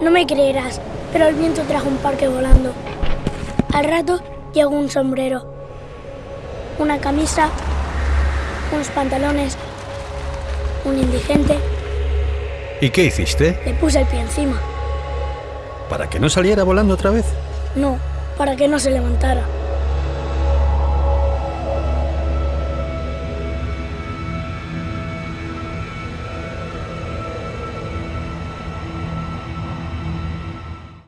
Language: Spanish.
No me creerás, pero el viento trajo un parque volando. Al rato llegó un sombrero, una camisa, unos pantalones, un indigente. ¿Y qué hiciste? Le puse el pie encima. ¿Para que no saliera volando otra vez? No, para que no se levantara.